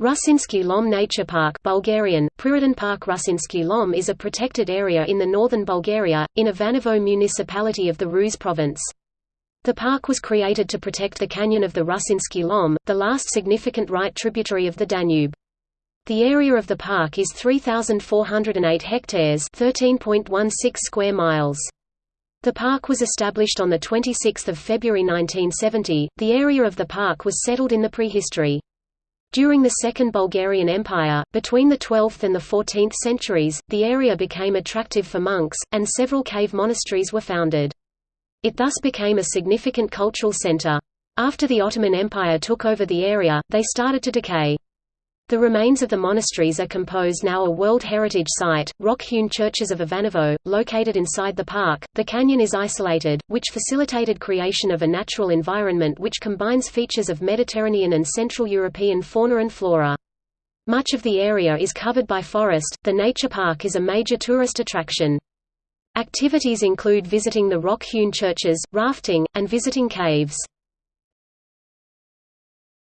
Rusenski Lom Nature Park Bulgarian, Park Rusenski Lom is a protected area in the northern Bulgaria, in Ivanovo municipality of the Ruse province. The park was created to protect the canyon of the Rusenski Lom, the last significant right tributary of the Danube. The area of the park is 3,408 hectares 13.16 square miles. The park was established on 26 February 1970. The area of the park was settled in the prehistory. During the Second Bulgarian Empire, between the 12th and the 14th centuries, the area became attractive for monks, and several cave monasteries were founded. It thus became a significant cultural center. After the Ottoman Empire took over the area, they started to decay. The remains of the monasteries are composed now a World Heritage Site, rock-hewn churches of Ivanovo, located inside the park. The canyon is isolated, which facilitated creation of a natural environment which combines features of Mediterranean and Central European fauna and flora. Much of the area is covered by forest. The nature park is a major tourist attraction. Activities include visiting the rock-hewn churches, rafting, and visiting caves.